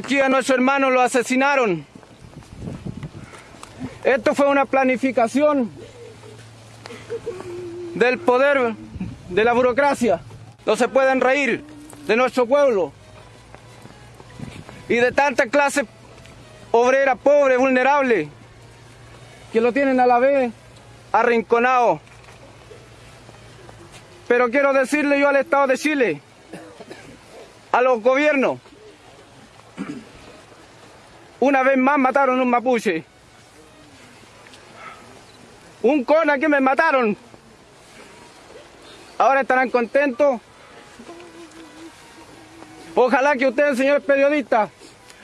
Aquí a nuestro hermano lo asesinaron. Esto fue una planificación del poder de la burocracia. No se pueden reír de nuestro pueblo y de tanta clase obrera pobre, vulnerable, que lo tienen a la vez arrinconado. Pero quiero decirle yo al Estado de Chile, a los gobiernos, una vez más mataron un mapuche. Un cona que me mataron. Ahora estarán contentos. Ojalá que ustedes, señores periodistas,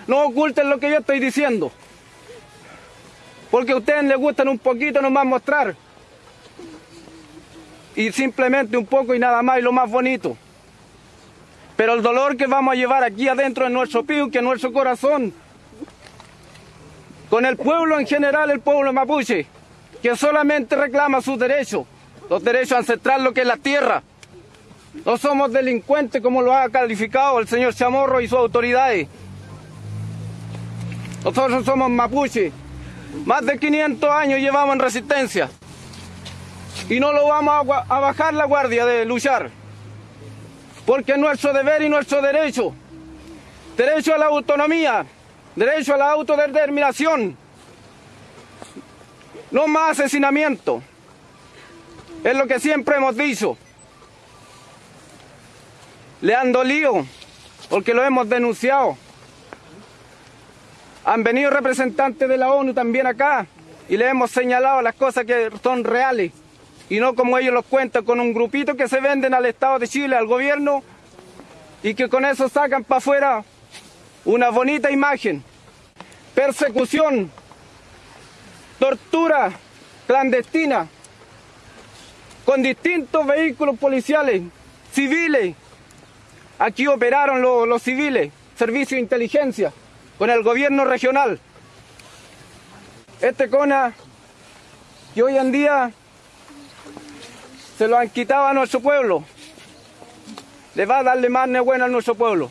no oculten lo que yo estoy diciendo. Porque a ustedes les gustan un poquito nomás mostrar. Y simplemente un poco y nada más y lo más bonito. Pero el dolor que vamos a llevar aquí adentro de nuestro pío, que en nuestro corazón, con el pueblo en general, el pueblo mapuche, que solamente reclama sus derechos, los derechos ancestrales, lo que es la tierra. No somos delincuentes como lo ha calificado el señor Chamorro y sus autoridades. Nosotros somos mapuche. Más de 500 años llevamos en resistencia. Y no lo vamos a, a bajar la guardia de luchar. Porque es nuestro deber y nuestro derecho. Derecho a la autonomía, derecho a la autodeterminación. No más asesinamiento. Es lo que siempre hemos dicho. Le han dolido porque lo hemos denunciado. Han venido representantes de la ONU también acá y le hemos señalado las cosas que son reales y no como ellos los cuentan con un grupito que se venden al Estado de Chile, al gobierno y que con eso sacan para afuera una bonita imagen. Persecución, tortura clandestina con distintos vehículos policiales, civiles. Aquí operaron los, civiles, servicio de inteligencia con el gobierno regional. Este CONA que hoy en día se lo han quitado a nuestro pueblo, le va a darle más buena a nuestro pueblo.